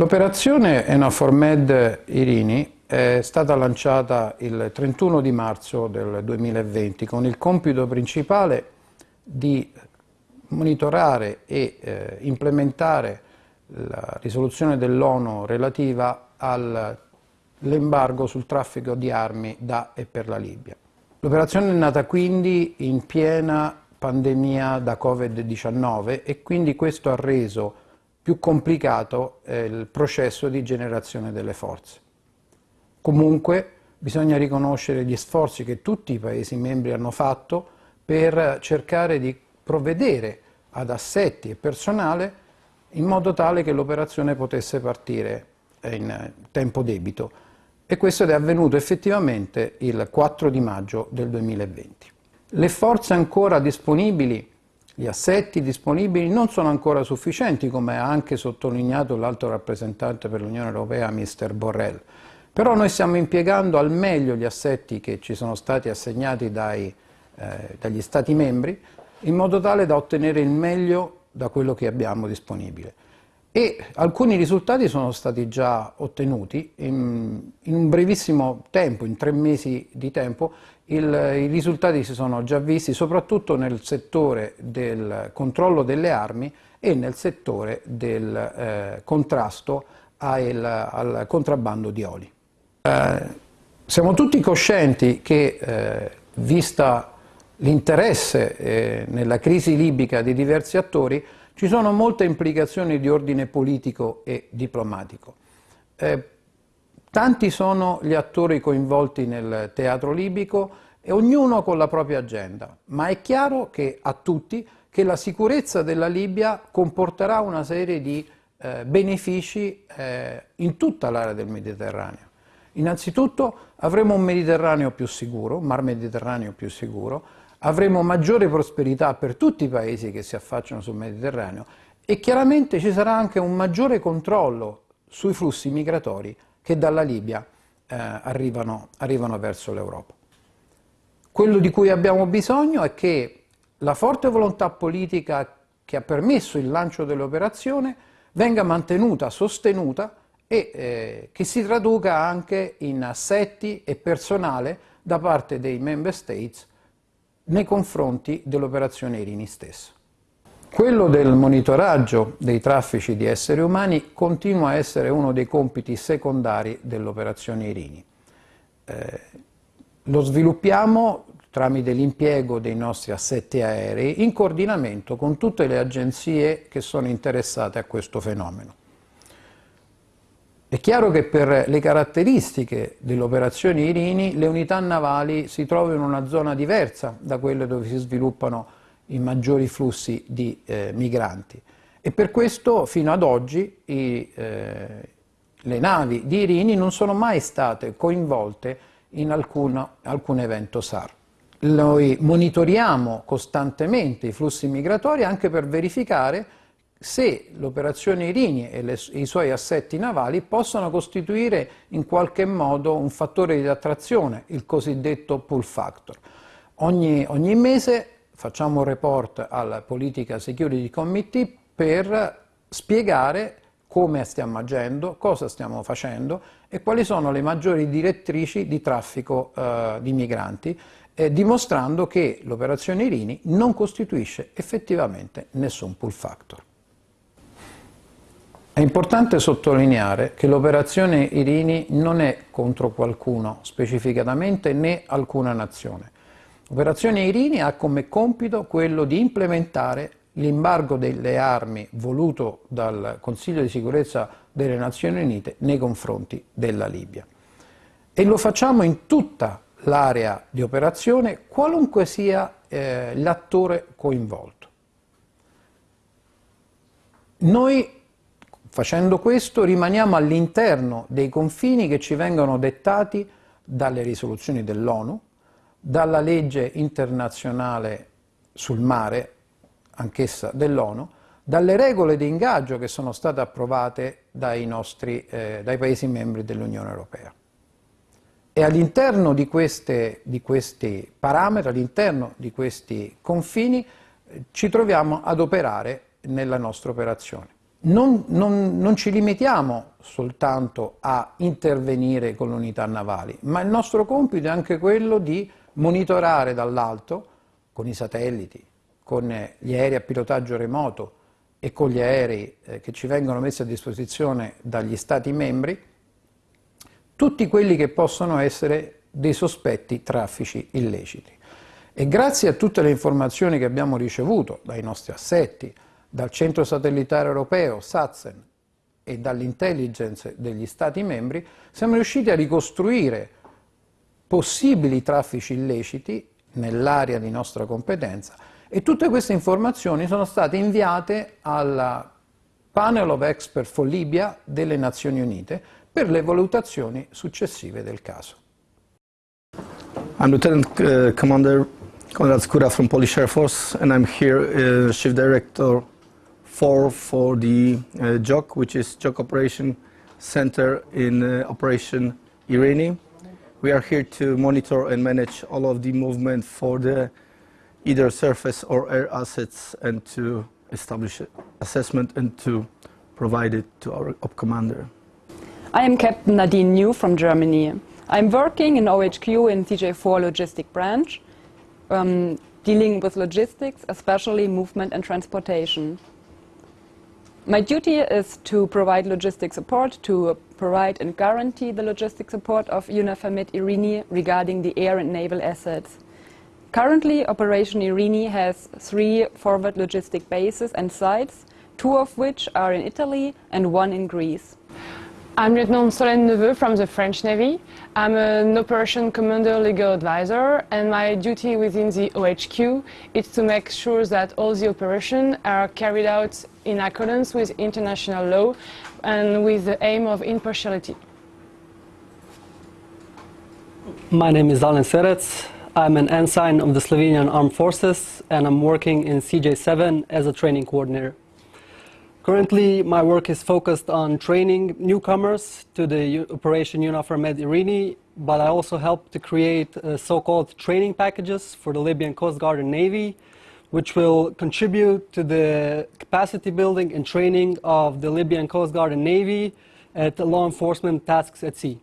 L'operazione Enafor Med Irini è stata lanciata il 31 di marzo del 2020 con il compito principale di monitorare e eh, implementare la risoluzione dell'ONU relativa all'embargo sul traffico di armi da e per la Libia. L'operazione è nata quindi in piena pandemia da Covid-19 e quindi questo ha reso più complicato eh, il processo di generazione delle forze. Comunque bisogna riconoscere gli sforzi che tutti i Paesi membri hanno fatto per cercare di provvedere ad assetti e personale in modo tale che l'operazione potesse partire in tempo debito e questo è avvenuto effettivamente il 4 di maggio del 2020. Le forze ancora disponibili, gli assetti disponibili non sono ancora sufficienti come ha anche sottolineato l'alto rappresentante per l'Unione Europea Mr. Borrell però noi stiamo impiegando al meglio gli assetti che ci sono stati assegnati dai, eh, dagli Stati membri in modo tale da ottenere il meglio da quello che abbiamo disponibile. E alcuni risultati sono stati già ottenuti in, in un brevissimo tempo, in tre mesi di tempo, il, i risultati si sono già visti soprattutto nel settore del controllo delle armi e nel settore del eh, contrasto al, al contrabbando di oli. Eh, siamo tutti coscienti che, eh, vista l'interesse eh, nella crisi libica di diversi attori, ci sono molte implicazioni di ordine politico e diplomatico. Eh, tanti sono gli attori coinvolti nel teatro libico e ognuno con la propria agenda, ma è chiaro che a tutti che la sicurezza della Libia comporterà una serie di eh, benefici eh, in tutta l'area del Mediterraneo. Innanzitutto avremo un Mediterraneo più sicuro, un mar Mediterraneo più sicuro, avremo maggiore prosperità per tutti i paesi che si affacciano sul Mediterraneo e chiaramente ci sarà anche un maggiore controllo sui flussi migratori che dalla Libia eh, arrivano, arrivano verso l'Europa. Quello di cui abbiamo bisogno è che la forte volontà politica che ha permesso il lancio dell'operazione venga mantenuta, sostenuta e eh, che si traduca anche in assetti e personale da parte dei member states nei confronti dell'operazione Irini stessa. Quello del monitoraggio dei traffici di esseri umani continua a essere uno dei compiti secondari dell'operazione Irini. Eh, lo sviluppiamo tramite l'impiego dei nostri assetti aerei in coordinamento con tutte le agenzie che sono interessate a questo fenomeno. È chiaro che per le caratteristiche dell'operazione Irini le unità navali si trovano in una zona diversa da quelle dove si sviluppano i maggiori flussi di eh, migranti e per questo fino ad oggi i, eh, le navi di Irini non sono mai state coinvolte in alcun, alcun evento SAR. Noi monitoriamo costantemente i flussi migratori anche per verificare se l'operazione Irini e, le, i suoi assetti navali possono costituire in qualche modo un fattore di attrazione, il cosiddetto pull factor. Ogni, ogni mese facciamo un report alla Politica Security Committee per spiegare come stiamo agendo, cosa stiamo facendo e quali sono le maggiori direttrici di traffico eh, di migranti, eh, dimostrando che l'operazione Irini non costituisce effettivamente nessun pull factor. È importante sottolineare che l'operazione Irini non è contro qualcuno specificatamente né alcuna nazione. L'operazione Irini ha come compito quello di implementare l'embargo delle armi voluto dal Consiglio di sicurezza delle Nazioni Unite nei confronti della Libia. E lo facciamo in tutta l'area di operazione, qualunque sia eh, l'attore coinvolto. Noi Facendo questo rimaniamo all'interno dei confini che ci vengono dettati dalle risoluzioni dell'ONU, dalla legge internazionale sul mare, anch'essa dell'ONU, dalle regole di ingaggio che sono state approvate dai, nostri, eh, dai Paesi membri dell'Unione Europea. E all'interno di, di, questi parametri, all'interno di questi confini, eh, ci troviamo ad operare nella nostra operazione. Non, non, non, ci limitiamo soltanto a intervenire con le unità navali, ma il nostro compito è anche quello di monitorare dall'alto, con i satelliti, con gli aerei a pilotaggio remoto e con gli aerei eh, che ci vengono messi a disposizione dagli Stati membri, tutti quelli che possono essere dei sospetti traffici illeciti. E grazie a tutte le informazioni che abbiamo ricevuto dai nostri assetti, dal centro satellitare europeo, SATSEN, e dall'intelligence degli Stati membri, siamo riusciti a ricostruire possibili traffici illeciti nell'area di nostra competenza e tutte queste informazioni sono state inviate al Panel of Expert for Libya delle Nazioni Unite per le valutazioni successive del caso. I'm Lieutenant uh, Commander Konrad Skura from Polish Air Force and I'm here uh, Chief Director 4 for the uh, JOC, which is JOC Operation Center in uh, Operation Irene. We are here to monitor and manage all of the movement for the either surface or air assets and to establish assessment and to provide it to our op commander. I am Captain Nadine New from Germany. I'm working in OHQ in CJ4 Logistic Branch, um, dealing with logistics, especially movement and transportation. My duty is to provide logistic support, to provide and guarantee the logistic support of UNAFAMID Irini regarding the air and naval assets. Currently, Operation Irini has three forward logistic bases and sites, two of which are in Italy and one in Greece. I'm Lieutenant Solène Neveu from the French Navy. I'm an Operation Commander Legal Advisor and my duty within the OHQ is to make sure that all the operations are carried out in accordance with international law and with the aim of impartiality. My name is Alen Serec. I'm an ensign of the Slovenian Armed Forces and I'm working in CJ7 as a training coordinator. Currently, my work is focused on training newcomers to the Operation UNAFOR Med Irini, but I also help to create uh, so-called training packages for the Libyan Coast Guard and Navy, which will contribute to the capacity building and training of the Libyan Coast Guard and Navy at law enforcement tasks at sea.